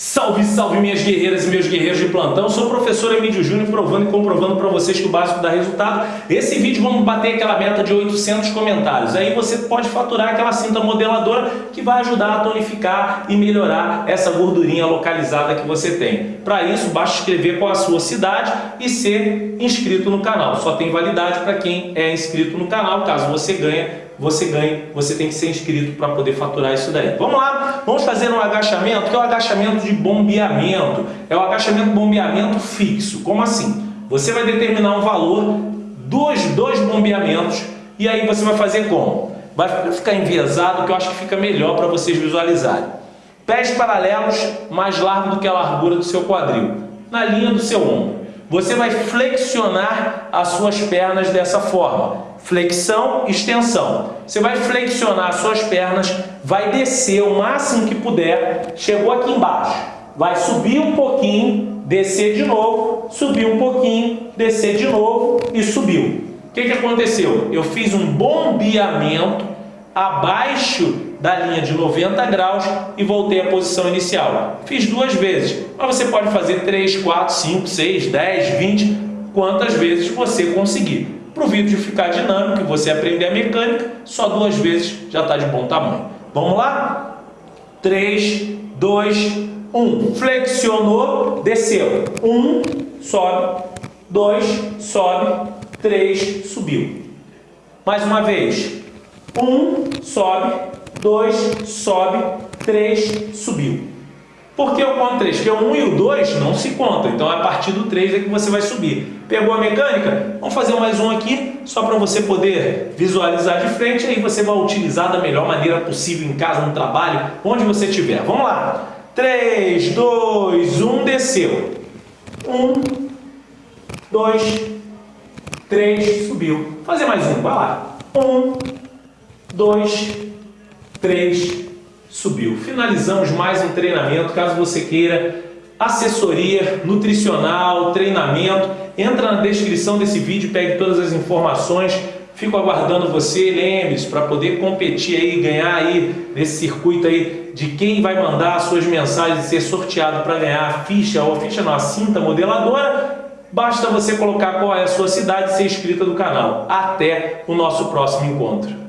Salve, salve minhas guerreiras e meus guerreiros de plantão. Sou o professor Emílio Júnior provando e comprovando para vocês que o básico dá resultado. Esse vídeo vamos bater aquela meta de 800 comentários. Aí você pode faturar aquela cinta modeladora que vai ajudar a tonificar e melhorar essa gordurinha localizada que você tem. Para isso, basta escrever qual a sua cidade e ser inscrito no canal. Só tem validade para quem é inscrito no canal. Caso você ganhe, você ganhe, você tem que ser inscrito para poder faturar isso daí. Vamos lá, vamos fazer um agachamento, que é o agachamento de bombeamento. É o agachamento bombeamento fixo. Como assim? Você vai determinar um valor dos dois bombeamentos e aí você vai fazer como? Vai ficar enviesado, que eu acho que fica melhor para vocês visualizarem. Pés paralelos mais largo do que a largura do seu quadril, na linha do seu ombro. Você vai flexionar as suas pernas dessa forma. Flexão, extensão. Você vai flexionar as suas pernas, vai descer o máximo que puder, chegou aqui embaixo. Vai subir um pouquinho, descer de novo, subir um pouquinho, descer de novo e subiu. O que, que aconteceu? Eu fiz um bombeamento abaixo da linha de 90 graus e voltei à posição inicial. Fiz duas vezes, mas você pode fazer 3, 4, 5, 6, 10, 20, quantas vezes você conseguir. Para o vídeo ficar dinâmico e você aprender a mecânica, só duas vezes já está de bom tamanho. Vamos lá? 3, 2, 1. Flexionou, desceu. 1, sobe. 2, sobe. 3, subiu. Mais uma vez. 1, sobe. 2, sobe. 3, subiu. Por que eu conto 3? Porque o 1 e o 2 não se contam, então a partir do 3 é que você vai subir. Pegou a mecânica? Vamos fazer mais um aqui, só para você poder visualizar de frente, aí você vai utilizar da melhor maneira possível em casa, no trabalho, onde você estiver. Vamos lá! 3, 2, 1, desceu. 1, 2, 3, subiu. Fazer mais um, vai lá. 1, 2, 3, subiu. Finalizamos mais um treinamento, caso você queira assessoria nutricional, treinamento, entra na descrição desse vídeo, pegue todas as informações, fico aguardando você, lembre-se, para poder competir aí, ganhar aí nesse circuito aí de quem vai mandar as suas mensagens e ser sorteado para ganhar a ficha, ou a ficha não, a cinta modeladora, basta você colocar qual é a sua cidade e ser inscrita do canal. Até o nosso próximo encontro.